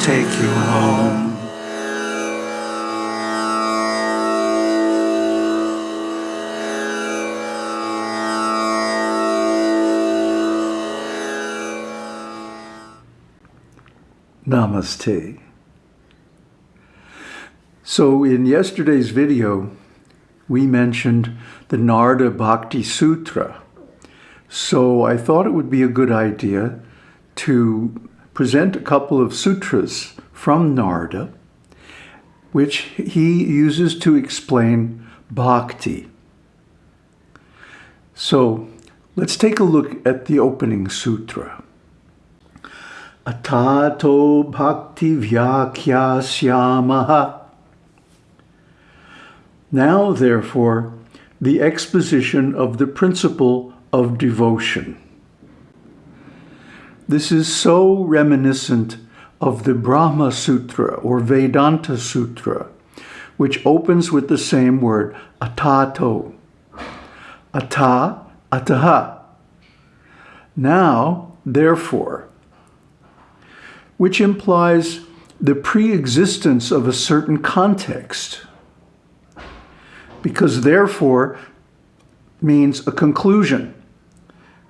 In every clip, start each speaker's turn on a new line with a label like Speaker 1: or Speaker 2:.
Speaker 1: take you home. Namaste. So in yesterday's video, we mentioned the Narada Bhakti Sutra. So I thought it would be a good idea to present a couple of sutras from Narada, which he uses to explain bhakti. So let's take a look at the opening sutra. Atato bhakti vyakyasyamaha. Now, therefore, the exposition of the principle of devotion. This is so reminiscent of the Brahma Sutra or Vedanta Sutra, which opens with the same word, atato. Ata, ataha. Now, therefore, which implies the pre-existence of a certain context. Because therefore means a conclusion.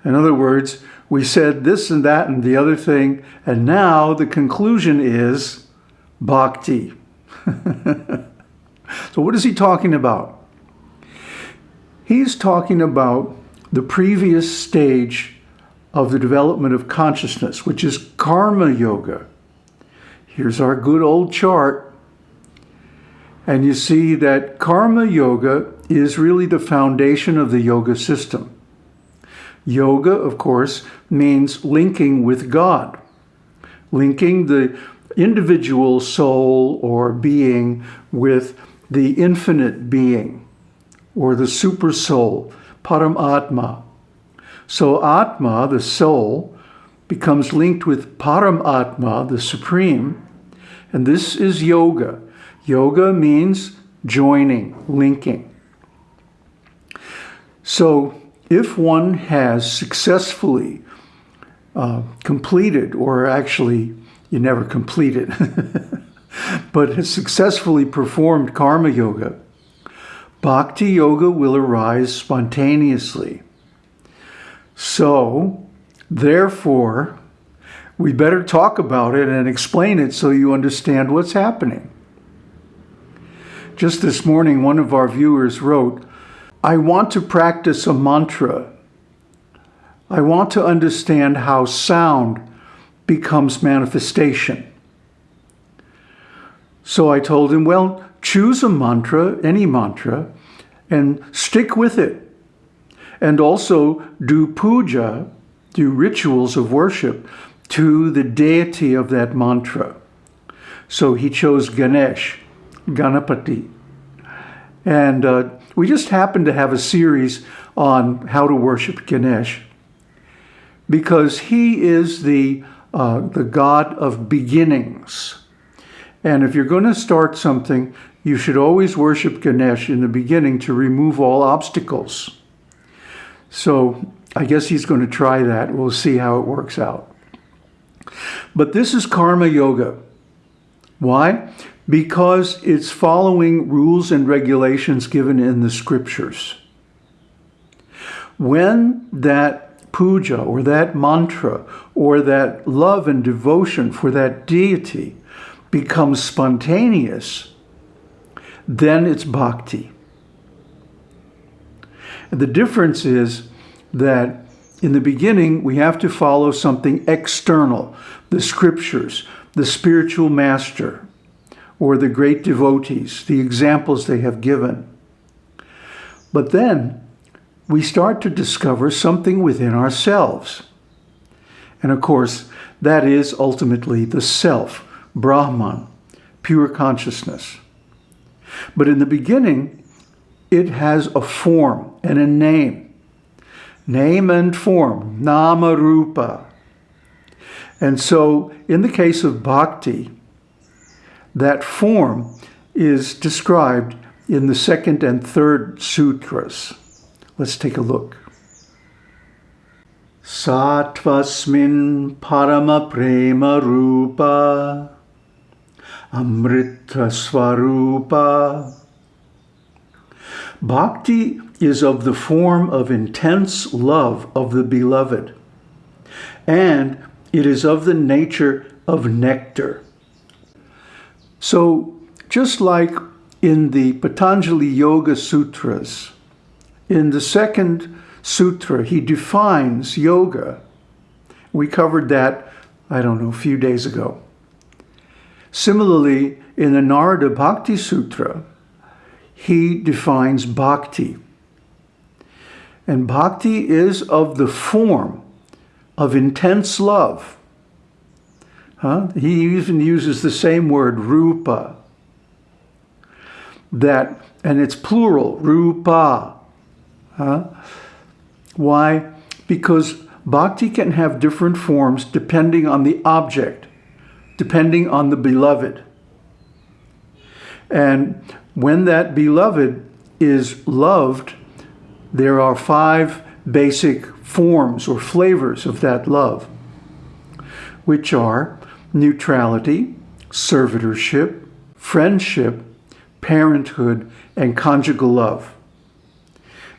Speaker 1: In other words, we said this and that and the other thing, and now the conclusion is bhakti. so what is he talking about? He's talking about the previous stage of the development of consciousness, which is karma yoga. Here's our good old chart. And you see that karma yoga is really the foundation of the yoga system. Yoga, of course, means linking with God, linking the individual soul or being with the infinite being or the super soul, Paramatma. So Atma, the soul, becomes linked with Paramatma, the Supreme, and this is yoga. Yoga means joining, linking. So if one has successfully uh, completed, or actually you never complete it, but has successfully performed karma yoga, bhakti yoga will arise spontaneously. So, therefore, we better talk about it and explain it so you understand what's happening. Just this morning, one of our viewers wrote, I want to practice a mantra. I want to understand how sound becomes manifestation. So I told him, well, choose a mantra, any mantra, and stick with it and also do puja, do rituals of worship to the deity of that mantra. So he chose Ganesh, Ganapati. And uh, we just happened to have a series on how to worship Ganesh because he is the, uh, the God of beginnings. And if you're going to start something, you should always worship Ganesh in the beginning to remove all obstacles. So I guess he's going to try that. We'll see how it works out. But this is karma yoga. Why? Because it's following rules and regulations given in the scriptures. When that puja or that mantra or that love and devotion for that deity becomes spontaneous, then it's bhakti. The difference is that in the beginning, we have to follow something external, the scriptures, the spiritual master, or the great devotees, the examples they have given. But then we start to discover something within ourselves. And of course, that is ultimately the self, Brahman, pure consciousness. But in the beginning, it has a form and a name. Name and form, nama rupa. And so in the case of bhakti, that form is described in the second and third sutras. Let's take a look. Satvasmin parama prema rupa Amrita. Bhakti is of the form of intense love of the beloved, and it is of the nature of nectar. So, just like in the Patanjali Yoga Sutras, in the second sutra, he defines yoga. We covered that, I don't know, a few days ago. Similarly, in the Narada Bhakti Sutra, he defines bhakti. And bhakti is of the form of intense love. Huh? He even uses the same word, rupa. That, and it's plural, rupa. Huh? Why? Because bhakti can have different forms depending on the object, depending on the beloved. And when that beloved is loved, there are five basic forms or flavors of that love, which are neutrality, servitorship, friendship, parenthood, and conjugal love.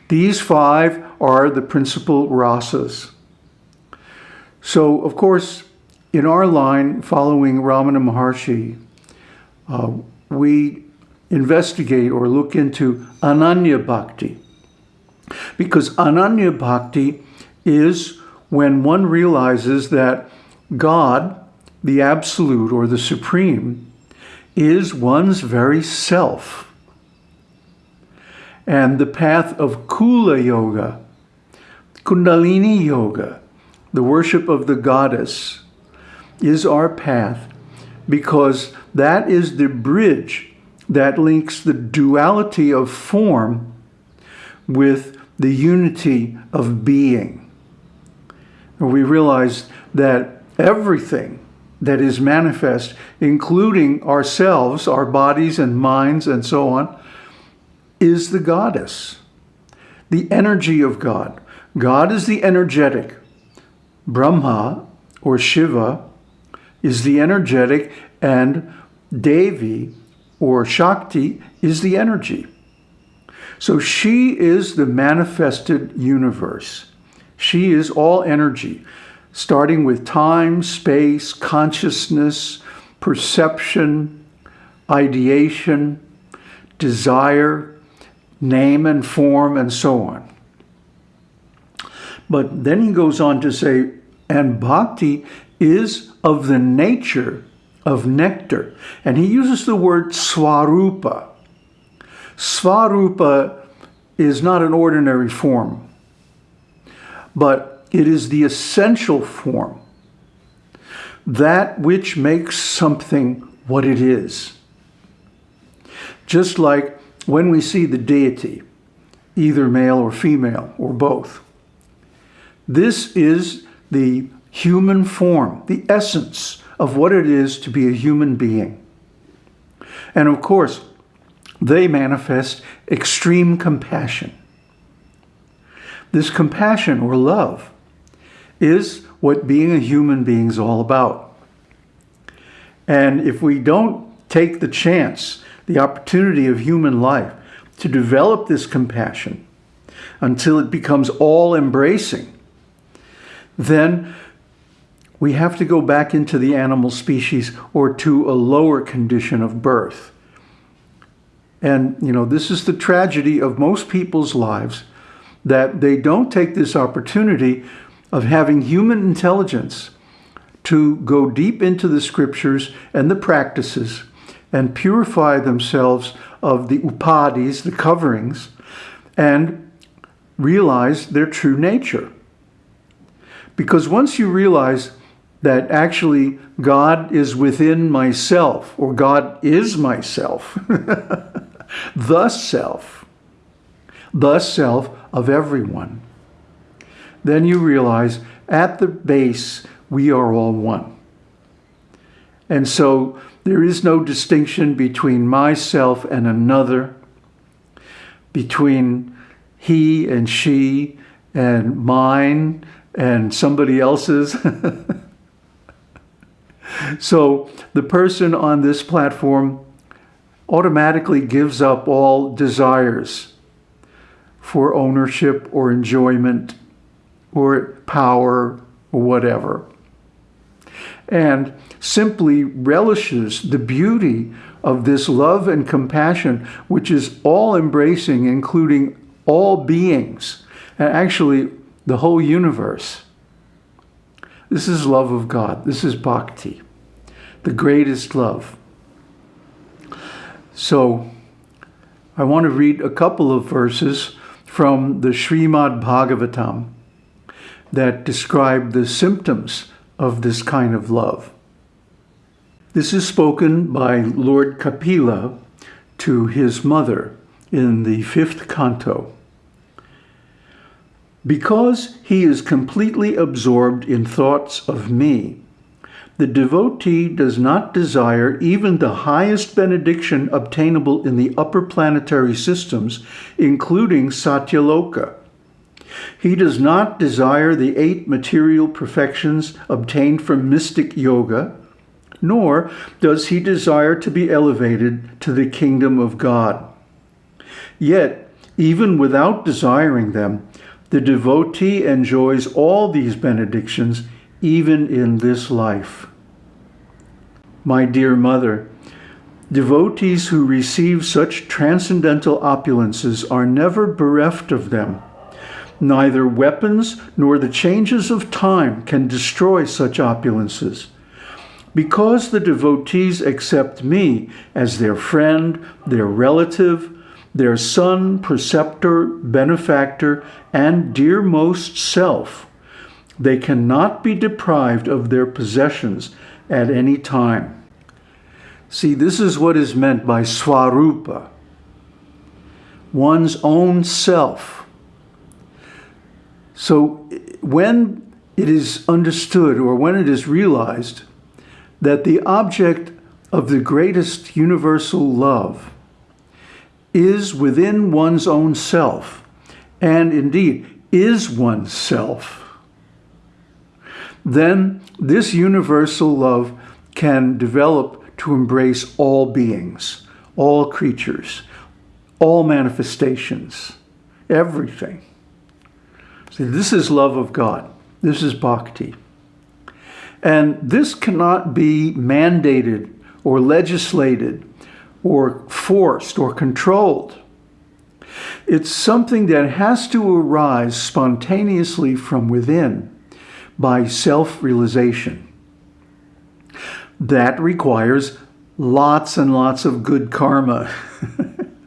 Speaker 1: These five are the principal rasas. So, of course, in our line, following Ramana Maharshi, uh, we investigate or look into Ananya Bhakti. Because Ananya Bhakti is when one realizes that God, the Absolute or the Supreme, is one's very self. And the path of Kula Yoga, Kundalini Yoga, the worship of the goddess, is our path because that is the bridge that links the duality of form with the unity of being. And we realize that everything that is manifest, including ourselves, our bodies and minds and so on, is the goddess, the energy of God. God is the energetic. Brahma or Shiva is the energetic and Devi or Shakti is the energy. So she is the manifested universe. She is all energy, starting with time, space, consciousness, perception, ideation, desire, name and form, and so on. But then he goes on to say, and bhakti is of the nature of nectar. And he uses the word swarupa. Swarupa is not an ordinary form, but it is the essential form, that which makes something what it is. Just like when we see the deity, either male or female or both. This is the human form, the essence of what it is to be a human being. And of course, they manifest extreme compassion. This compassion or love is what being a human being is all about. And if we don't take the chance, the opportunity of human life to develop this compassion until it becomes all embracing, then we have to go back into the animal species or to a lower condition of birth. And, you know, this is the tragedy of most people's lives, that they don't take this opportunity of having human intelligence to go deep into the scriptures and the practices and purify themselves of the upadis, the coverings, and realize their true nature. Because once you realize that actually God is within myself, or God is myself, the self, the self of everyone. Then you realize at the base, we are all one. And so there is no distinction between myself and another, between he and she and mine and somebody else's. So the person on this platform automatically gives up all desires for ownership or enjoyment or power or whatever. And simply relishes the beauty of this love and compassion, which is all embracing, including all beings, and actually the whole universe. This is love of God. This is bhakti, the greatest love. So I want to read a couple of verses from the Srimad Bhagavatam that describe the symptoms of this kind of love. This is spoken by Lord Kapila to his mother in the fifth canto. Because he is completely absorbed in thoughts of me, the devotee does not desire even the highest benediction obtainable in the upper planetary systems, including Satyaloka. He does not desire the eight material perfections obtained from mystic yoga, nor does he desire to be elevated to the kingdom of God. Yet, even without desiring them, the devotee enjoys all these benedictions even in this life. My dear mother, devotees who receive such transcendental opulences are never bereft of them. Neither weapons nor the changes of time can destroy such opulences. Because the devotees accept me as their friend, their relative, their son, preceptor, benefactor, and dearmost self, they cannot be deprived of their possessions at any time. See, this is what is meant by swarupa, one's own self. So when it is understood or when it is realized that the object of the greatest universal love is within one's own self, and indeed is oneself, then this universal love can develop to embrace all beings, all creatures, all manifestations, everything. See, this is love of God. This is bhakti. And this cannot be mandated or legislated or forced or controlled. It's something that has to arise spontaneously from within by self-realization. That requires lots and lots of good karma.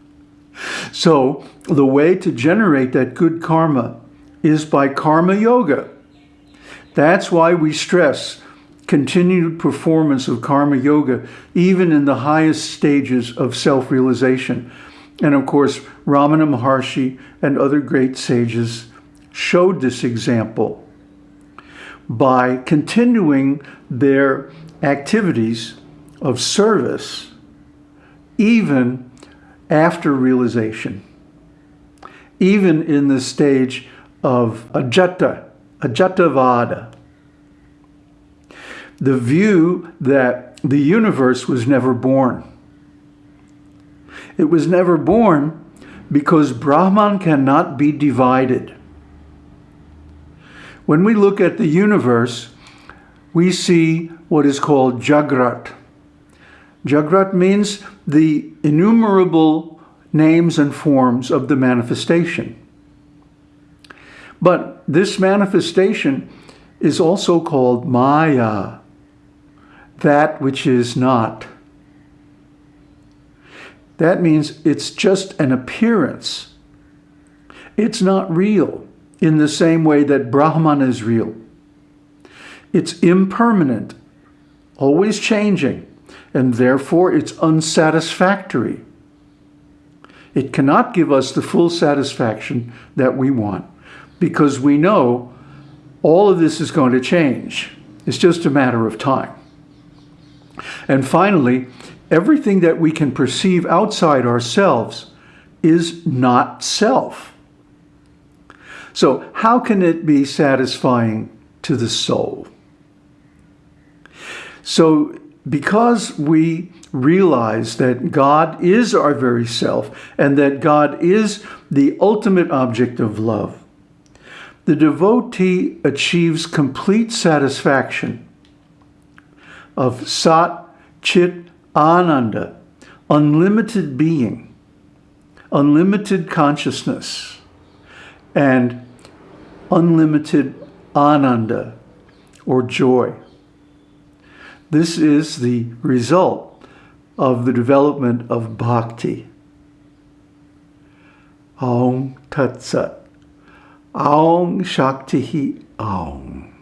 Speaker 1: so the way to generate that good karma is by karma yoga. That's why we stress continued performance of karma yoga, even in the highest stages of self-realization. And of course, Ramana Maharshi and other great sages showed this example by continuing their activities of service even after realization, even in the stage of ajata, ajatavada, the view that the universe was never born. It was never born because Brahman cannot be divided. When we look at the universe, we see what is called Jagrat. Jagrat means the innumerable names and forms of the manifestation. But this manifestation is also called Maya, that which is not. That means it's just an appearance. It's not real in the same way that Brahman is real. It's impermanent, always changing, and therefore it's unsatisfactory. It cannot give us the full satisfaction that we want because we know all of this is going to change. It's just a matter of time. And finally, everything that we can perceive outside ourselves is not self. So how can it be satisfying to the soul? So because we realize that God is our very self and that God is the ultimate object of love, the devotee achieves complete satisfaction of Sat Chit Ananda, unlimited being, unlimited consciousness, and unlimited ananda, or joy. This is the result of the development of bhakti. Aum Tat Sat. Aum Shakti Aum.